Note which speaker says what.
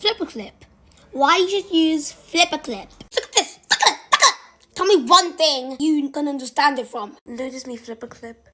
Speaker 1: FlipaClip. Why you should use FlipaClip? Look at this. Look at it. Look at it. Tell me one thing you can understand it from.
Speaker 2: Notice me FlipaClip.